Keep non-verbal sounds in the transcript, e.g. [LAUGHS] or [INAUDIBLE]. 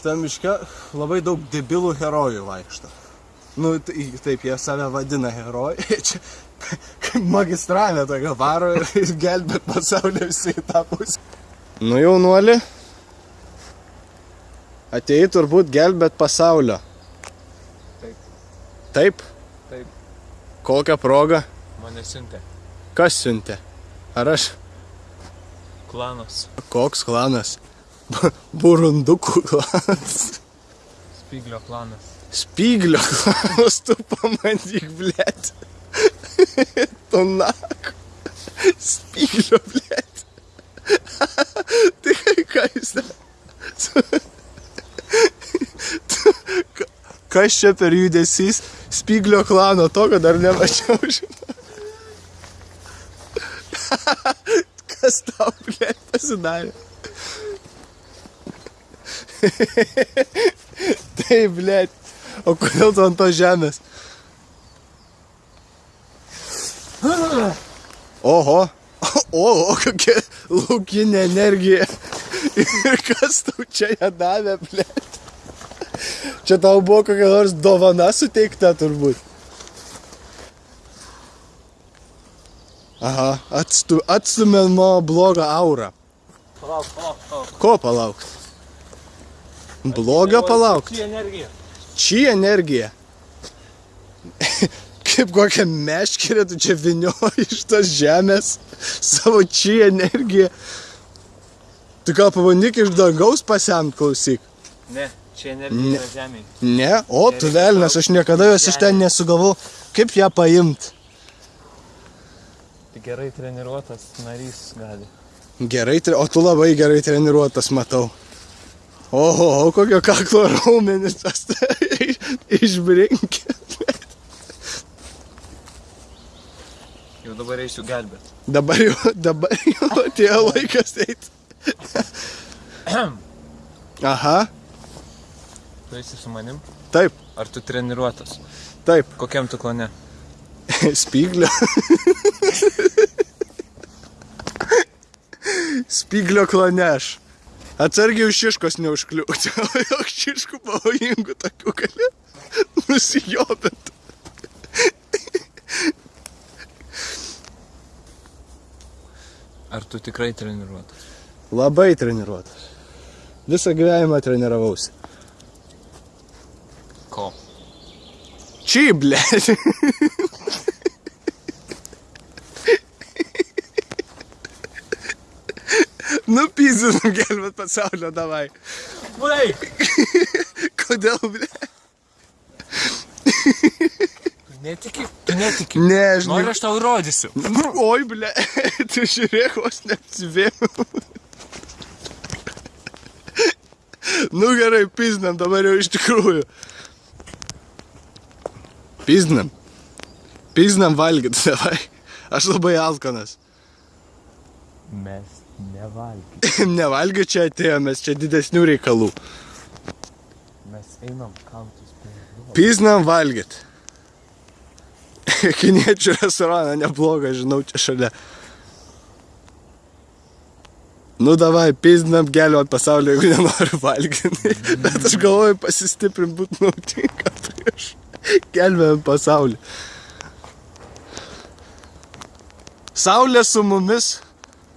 Šitam miške labai daug debilų herojų vaikšto. Nu, tai, taip, jie save vadina herojai. [LAUGHS] Čia kaip magistravė tokia varo ir, gelbėt pasaulį visi į tą pusę. Nu, jaunuoli, atėjai turbūt gelbėt pasaulio. Taip. Taip? Taip. Kokią progą? Mane siuntė. Kas siuntė? Ar aš? Klanas. Koks klanas? Bu- Burundukų klanas. Spyglio klanas. Spyglio klanas, tu pamatyk, blėt. Tu nak. Spyglio, blėt. Tai ką jūs Kas čia per judesys? Spyglio klano, tokio dar nemačiau, žinau. Kas tau, blėt, pasidarė? [LAUGHS] Taip, blėt. O kodėl tu ant to žemės? Oho. O, kokia laukinė energija. Ir kas tau čia ją davė, blėt? Čia tau buvo kokia nors dovana suteikta turbūt. Aha, atstu, atstumė nuo blogą aurą. Palauk, palauk, palauk. Ko palaukti? Blogio palaukti. Ši energija. Či energija. [LAUGHS] Kaip kokią meškerę tu čia vinioji iš tos žemės savo či energiją. Tu gal pabandyk iš dangaus pasemt klausyk. Ne, čia energija Ne. yra žemėje. Ne, o tu velnas, aš niekada jos iš ten nesugavau. Kaip ją paimt? Tik gerai treniruotas narys gali. Gerai, o tu labai gerai treniruotas matau. Oho, kokio kaklo raumenis tas [LAUGHS] išbrinkė. Jau dabar eisiu gelbėt. Dabar jau, dabar jau atėjo laikas eiti. Aha, Tu esi su manim? taip, Ar tu treniruotas? taip, Kokiam tu klane? [LAUGHS] spyglio. [LAUGHS] Spyglio kloneš. Atsargiai už šiškos neužkliūti. [LAUGHS] O jau šiškų pavojingų tokių gali nusijobint. Ar tu tikrai treniruotas? Labai treniruotas. Visą gyvenimą treniravausi. Ko? Čia, ble. [LAUGHS] Nupyzinam [LAUGHS] gelbėt pasaulio, davai. Vai! Kodėl, ble? Tu netiki? Tu netiki. Ne, žinai. Nori aš tau įrodysiu. Oi, ble, [LAUGHS] tu žiūrėk, vos neapsivėjau. Nu gerai, piznam dabar jau iš tikrųjų. Piznam. Piznam valgyt, [LAUGHS] davai. Aš labai alkanas. Mes nevalgyti. [LAUGHS] Nevalgiu čia atėjomės, čia didesnių reikalų. Mes einam kautis jūros. Piznam valgyt. [LAUGHS] Kiniečių restoraną neblogą, žinau, čia šalia. Nu davai, piznam gelio ant pasaulio, jeigu nenori valgyti. [LAUGHS] Bet aš galvoju, pasistiprint būtų naudinga prieš gelbėjant pasaulį. Saulė su mumis,